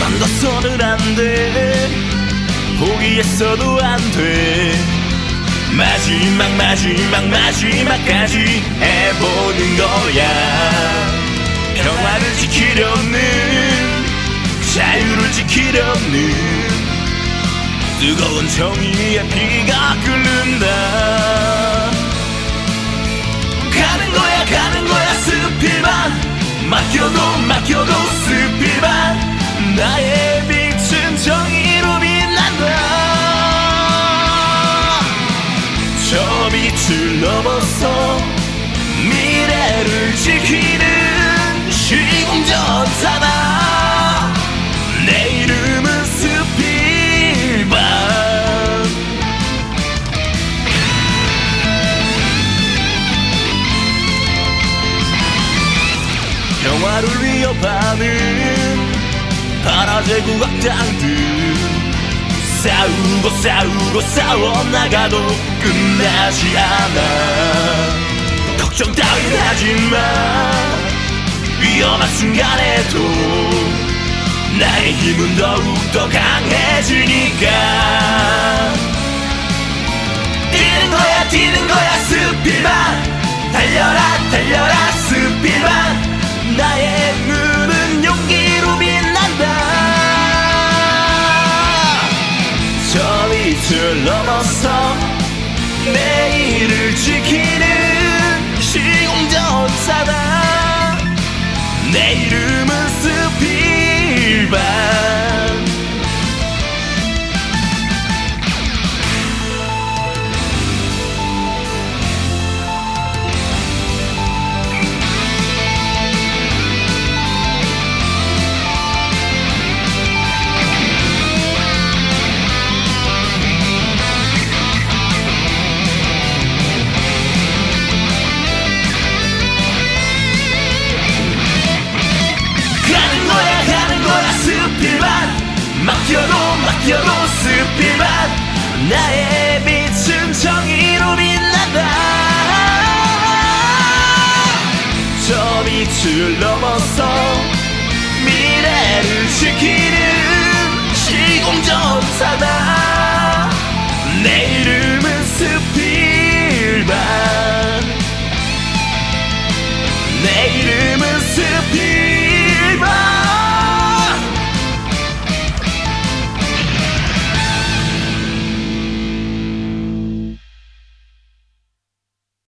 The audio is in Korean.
그만둬서는 안돼. 포기했어도 안돼. 마지막 마지막 마지막까지 해보는 거야. 평화를 지키려는 자유를 지키려는 뜨거운 정의의 피가 끓는다. 가는 거야 가는 거야 스피만. 맡겨도 맡겨도 스피만. 나의 빛은 정의로 빛난다. 저 빛을 넘어서 미래를 지키 평화를 위협하는 파라제 국악장들. 싸우고 싸우고 싸워나가도 끝나지 않아. 걱정 따윈 하지마 위험한 순간에도 나의 힘은 더욱더 강해지니까 빛을 넘어서 내일을 지키는 시공전 사다. 내 이름은 스피반 나의 빛은 정의로 빛난다. 저 빛을 넘어서 미래를 지키